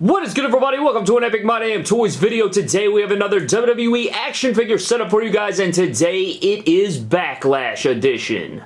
What is good everybody? Welcome to an Epic My Damn Toys video. Today we have another WWE action figure setup for you guys and today it is Backlash Edition.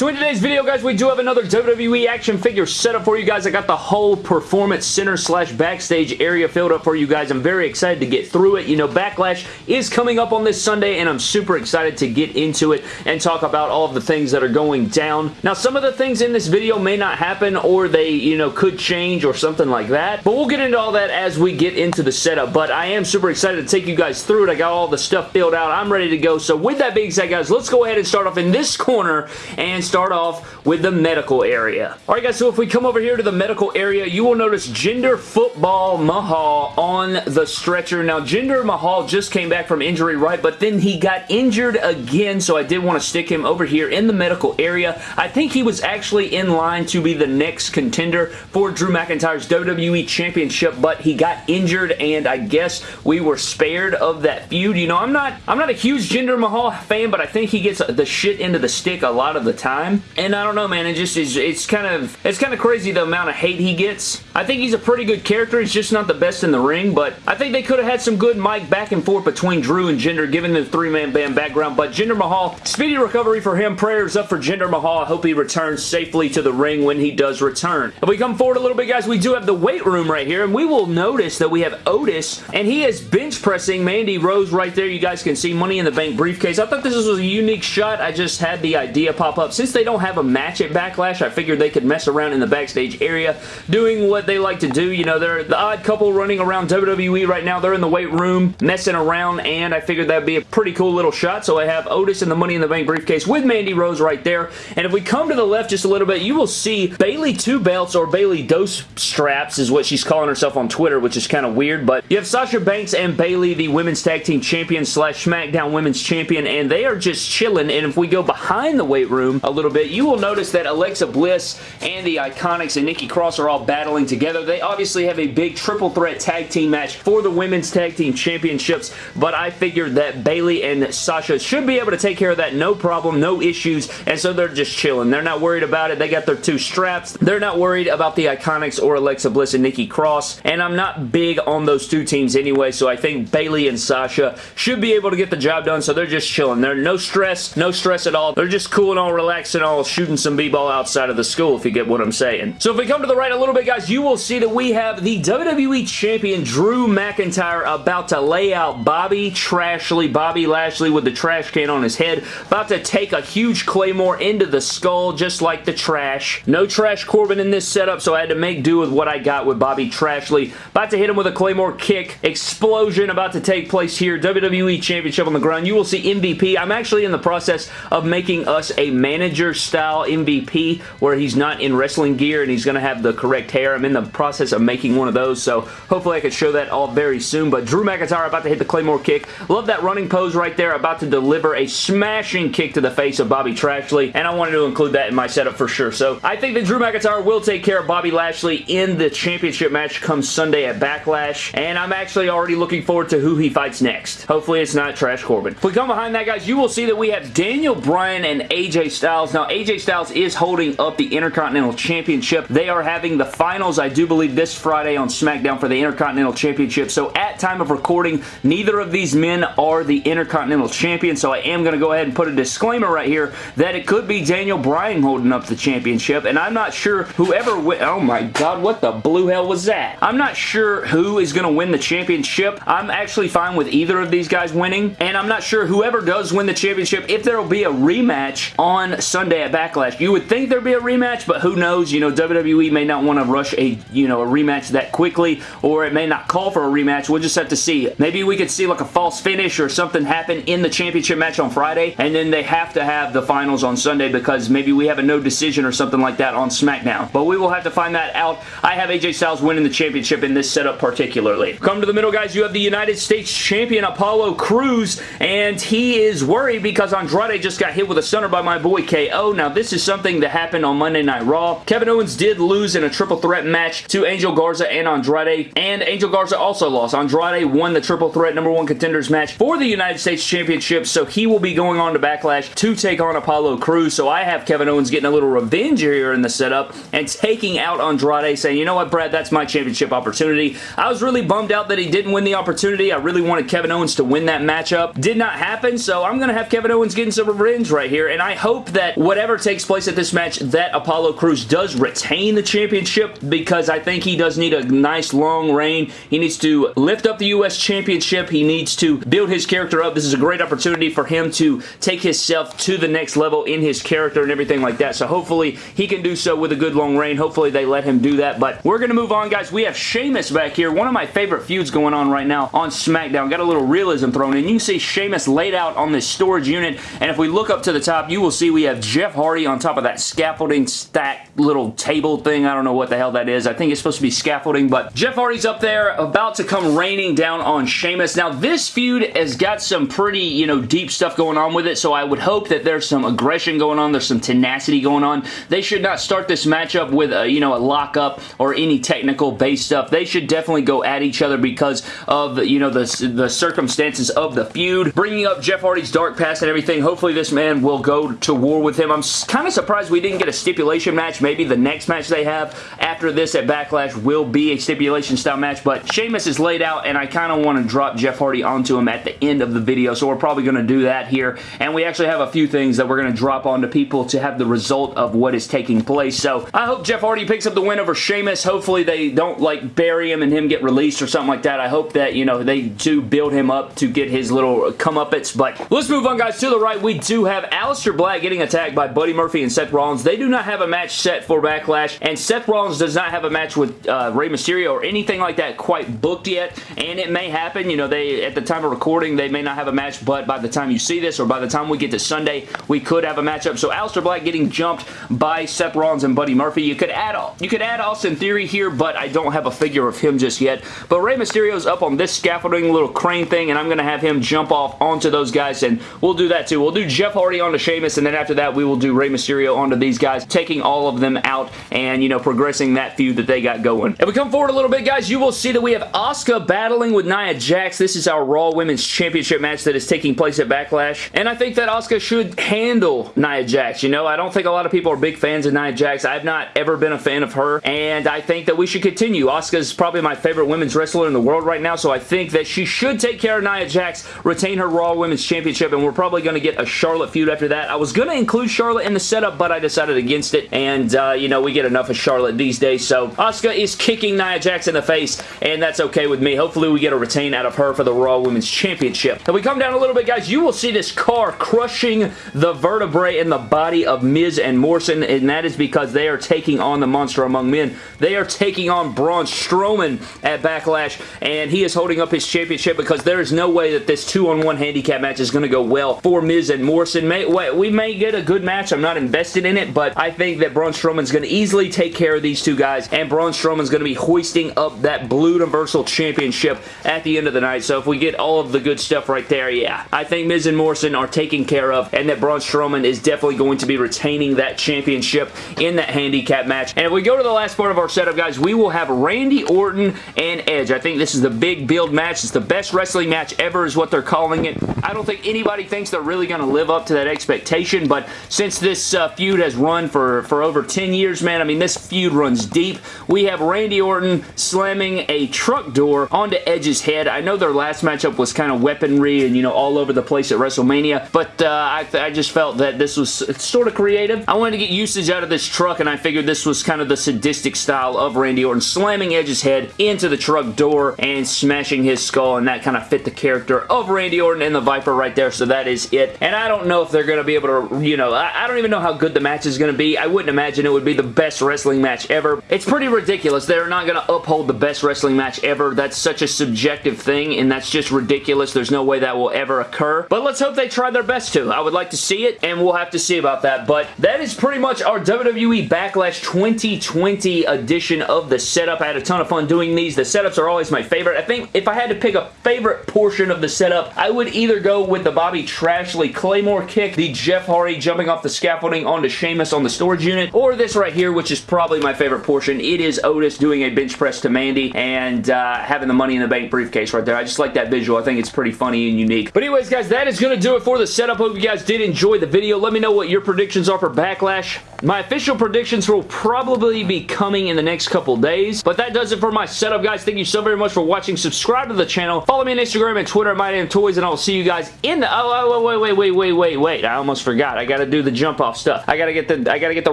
So in today's video, guys, we do have another WWE action figure setup for you guys. I got the whole Performance Center slash backstage area filled up for you guys. I'm very excited to get through it. You know, Backlash is coming up on this Sunday, and I'm super excited to get into it and talk about all of the things that are going down. Now, some of the things in this video may not happen, or they, you know, could change or something like that, but we'll get into all that as we get into the setup, but I am super excited to take you guys through it. I got all the stuff filled out. I'm ready to go, so with that being said, guys, let's go ahead and start off in this corner and start off with the medical area. Alright guys, so if we come over here to the medical area, you will notice Jinder Football Mahal on the stretcher. Now, Jinder Mahal just came back from injury, right? But then he got injured again, so I did want to stick him over here in the medical area. I think he was actually in line to be the next contender for Drew McIntyre's WWE Championship, but he got injured, and I guess we were spared of that feud. You know, I'm not, I'm not a huge Jinder Mahal fan, but I think he gets the shit into the stick a lot of the time. And I don't know, man. It just is. It's kind of it's kind of crazy the amount of hate he gets. I think he's a pretty good character. He's just not the best in the ring, but I think they could have had some good mic back and forth between Drew and Jinder, given the three-man band background. But Jinder Mahal, speedy recovery for him. Prayers up for Jinder Mahal. I hope he returns safely to the ring when he does return. If we come forward a little bit, guys, we do have the weight room right here, and we will notice that we have Otis, and he is bench pressing Mandy Rose right there. You guys can see Money in the Bank briefcase. I thought this was a unique shot. I just had the idea pop up. Since they don't have a match at Backlash. I figured they could mess around in the backstage area doing what they like to do. You know, they're the odd couple running around WWE right now. They're in the weight room messing around and I figured that'd be a pretty cool little shot. So I have Otis and the Money in the Bank briefcase with Mandy Rose right there. And if we come to the left just a little bit, you will see Bayley Two Belts or Bayley Dose Straps is what she's calling herself on Twitter, which is kind of weird. But you have Sasha Banks and Bayley, the Women's Tag Team Champion slash SmackDown Women's Champion, and they are just chilling. And if we go behind the weight room a little bit, you will notice that Alexa Bliss and the Iconics and Nikki Cross are all battling together. They obviously have a big triple threat tag team match for the Women's Tag Team Championships, but I figured that Bayley and Sasha should be able to take care of that no problem, no issues, and so they're just chilling. They're not worried about it. They got their two straps. They're not worried about the Iconics or Alexa Bliss and Nikki Cross, and I'm not big on those two teams anyway, so I think Bayley and Sasha should be able to get the job done, so they're just chilling. They're no stress, no stress at all. They're just cool and all relaxed and all shooting some b-ball outside of the school, if you get what I'm saying. So if we come to the right a little bit, guys, you will see that we have the WWE Champion Drew McIntyre about to lay out Bobby Trashley, Bobby Lashley with the trash can on his head, about to take a huge Claymore into the skull, just like the trash. No Trash Corbin in this setup, so I had to make do with what I got with Bobby Trashley. About to hit him with a Claymore kick. Explosion about to take place here. WWE Championship on the ground. You will see MVP. I'm actually in the process of making us a manager-style MVP where he's not in wrestling gear and he's going to have the correct hair. I'm in the process of making one of those, so hopefully I can show that all very soon. But Drew McIntyre about to hit the Claymore kick. Love that running pose right there. About to deliver a smashing kick to the face of Bobby Trashley, and I wanted to include that in my setup for sure. So I think that Drew McIntyre will take care of Bobby Lashley in the championship match come Sunday at Backlash, and I'm actually already looking forward to who he fights next. Hopefully it's not Trash Corbin. If we come behind that, guys, you will see that we have Daniel Bryan and AJ Styles. Now, AJ Styles is holding up the Intercontinental Championship. They are having the finals, I do believe, this Friday on SmackDown for the Intercontinental Championship. So at time of recording, neither of these men are the Intercontinental Champion, so I am going to go ahead and put a disclaimer right here that it could be Daniel Bryan holding up the championship, and I'm not sure whoever Oh my god, what the blue hell was that? I'm not sure who is going to win the championship. I'm actually fine with either of these guys winning, and I'm not sure whoever does win the championship, if there will be a rematch on Sunday at Backlash. You would think there'd be a rematch, but who knows? You know, WWE may not want to rush a, you know, a rematch that quickly, or it may not call for a rematch. We'll just have to see. Maybe we could see like a false finish or something happen in the championship match on Friday, and then they have to have the finals on Sunday because maybe we have a no decision or something like that on SmackDown. But we will have to find that out. I have AJ Styles winning the championship in this setup particularly. Come to the middle, guys. You have the United States Champion Apollo Crews, and he is worried because Andrade just got hit with a stunner by my boy KO Now, this is something that happened on Monday Night Raw. Kevin Owens did lose in a triple threat match to Angel Garza and Andrade, and Angel Garza also lost. Andrade won the triple threat number one contenders match for the United States Championship, so he will be going on to Backlash to take on Apollo Crews. So I have Kevin Owens getting a little revenge here in the setup and taking out Andrade, saying, you know what, Brad, that's my championship opportunity. I was really bummed out that he didn't win the opportunity. I really wanted Kevin Owens to win that matchup. Did not happen, so I'm going to have Kevin Owens getting some revenge right here, and I hope that whatever takes place at this match, that Apollo Crews does retain the championship because I think he does need a nice long reign. He needs to lift up the U.S. Championship. He needs to build his character up. This is a great opportunity for him to take himself to the next level in his character and everything like that, so hopefully he can do so with a good long reign. Hopefully they let him do that, but we're going to move on, guys. We have Sheamus back here, one of my favorite feuds going on right now on SmackDown. Got a little realism thrown in. You can see Sheamus laid out on this storage unit, and if we look up to the top, you will see we have Jeff Hardy on top of that scaffolding stack little table thing. I don't know what the hell that is. I think it's supposed to be scaffolding, but Jeff Hardy's up there about to come raining down on Sheamus. Now, this feud has got some pretty, you know, deep stuff going on with it, so I would hope that there's some aggression going on. There's some tenacity going on. They should not start this matchup with, a, you know, a lockup or any technical base stuff. They should definitely go at each other because of, you know, the, the circumstances of the feud. Bringing up Jeff Hardy's dark past and everything, hopefully this man will go to war with him. I'm kind of surprised we didn't get a stipulation match. Maybe the next match they have after this at Backlash will be a stipulation style match, but Sheamus is laid out and I kind of want to drop Jeff Hardy onto him at the end of the video, so we're probably going to do that here, and we actually have a few things that we're going to drop onto people to have the result of what is taking place, so I hope Jeff Hardy picks up the win over Sheamus. Hopefully they don't like bury him and him get released or something like that. I hope that, you know, they do build him up to get his little comeuppance, but let's move on, guys. To the right, we do have Aleister Black getting attacked by Buddy Murphy and Seth Rollins. They do not have a match set for Backlash, and Seth Rollins does not have a match with uh, Rey Mysterio or anything like that quite booked yet, and it may happen. You know, they at the time of recording, they may not have a match, but by the time you see this or by the time we get to Sunday, we could have a matchup. So Aleister Black getting jumped by Seth Rollins and Buddy Murphy. You could add all you could add Austin Theory here, but I don't have a figure of him just yet. But Rey Mysterio's up on this scaffolding little crane thing, and I'm going to have him jump off onto those guys, and we'll do that too. We'll do Jeff Hardy onto Sheamus, and then after that, we will do Rey Mysterio onto these guys, taking all of them out and, you know, progressing that feud that they got going. If we come forward a little bit, guys, you will see that we have Asuka battling with Nia Jax. This is our Raw Women's Championship match that is taking place at Backlash, and I think that Asuka should handle Nia Jax. You know, I don't think a lot of people are big fans of Nia Jax. I've not ever been a fan of her, and I think that we should continue. Asuka is probably my favorite women's wrestler in the world right now, so I think that she should take care of Nia Jax, retain her Raw Women's Championship, and we're probably going to get a Charlotte feud after that. I was going to include Charlotte in the setup, but I decided against it, and, uh, you know, we get enough of Charlotte these days, so Asuka is kicking Nia Jax in the face, and that's okay with me. Hopefully we get a retain out of her for the Raw Women's Championship. If we come down a little bit, guys, you will see this car crushing the vertebrae in the body of Miz and Morrison, and that is because they are taking on the Monster Among Men. They are taking on Braun Strowman at Backlash, and he is holding up his championship because there is no way that this two-on-one handicap match is going to go well for Miz and Morrison. May, we may get a good match. I'm not invested in it, but I think that Braun Strowman's going to easily take care of these two guys, and Braun Strowman's going to be hoisting up that Blue Universal Championship at the end of the night. So if we get all of the good stuff right there, yeah, I think Miz and Morrison are taken care of, and that Braun Strowman is definitely going to be retaining that championship in that handicap match. And if we go to the last part of our setup, guys, we will have Randy Orton and Edge. I think this is the big build match. It's the best wrestling match ever is what they're calling it. I don't think anybody thinks they're really going to live up to that expectation, but since this uh, feud has run for, for over 10 years, man, I mean, this feud runs deep. We have Randy Orton slamming a truck door onto Edge's head. I know their last matchup was kind of weaponry and, you know, all over the place at WrestleMania, but uh, I, I just felt that this was sort of creative. I wanted to get usage out of this truck, and I figured this was kind of the sadistic style of Randy Orton, slamming Edge's head into the truck door and smashing his skull, and that kind of fit the character of Randy Orton and the Viper right there, so that is it. And I don't know if they're going to be able to, you know, I, I don't even know how good the match is going to be. I wouldn't imagine it would be the best wrestling match ever. Pretty ridiculous. They're not going to uphold the best wrestling match ever. That's such a subjective thing, and that's just ridiculous. There's no way that will ever occur. But let's hope they try their best to. I would like to see it, and we'll have to see about that. But that is pretty much our WWE Backlash 2020 edition of the setup. I had a ton of fun doing these. The setups are always my favorite. I think if I had to pick a favorite portion of the setup, I would either go with the Bobby Trashley Claymore kick, the Jeff Hardy jumping off the scaffolding onto Sheamus on the storage unit, or this right here, which is probably my favorite portion. It is Otis doing a bench press to Mandy and uh, having the Money in the Bank briefcase right there. I just like that visual. I think it's pretty funny and unique. But anyways, guys, that is going to do it for the setup. Hope you guys did enjoy the video. Let me know what your predictions are for Backlash. My official predictions will probably be coming in the next couple days, but that does it for my setup, guys. Thank you so very much for watching. Subscribe to the channel. Follow me on Instagram and Twitter at MyDamnToys, and I'll see you guys in the... Oh, oh, oh, wait, wait, wait, wait, wait, wait. I almost forgot. I gotta do the jump off stuff. I gotta get the I gotta get the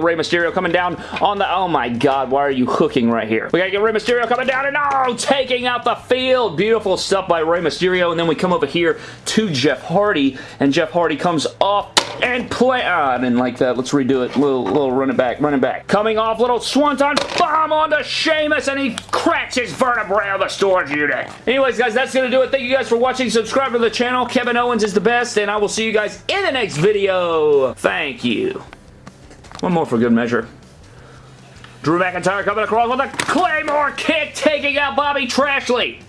Rey Mysterio coming down on the... Oh my god, why are you hooking right here? We gotta get Rey Mysterio coming down and oh, taking out the field. Beautiful stuff by Rey Mysterio, and then we come over here to Jeff Hardy, and Jeff Hardy comes off and play. Ah, I didn't like that. Let's redo it. Little, little run it back, run it back. Coming off, little swanton bomb onto Sheamus, and he cracks his vertebrae on the storage unit. Anyways, guys, that's going to do it. Thank you guys for watching. Subscribe to the channel. Kevin Owens is the best, and I will see you guys in the next video. Thank you. One more for good measure. Drew McIntyre coming across with a Claymore kick, taking out Bobby Trashley.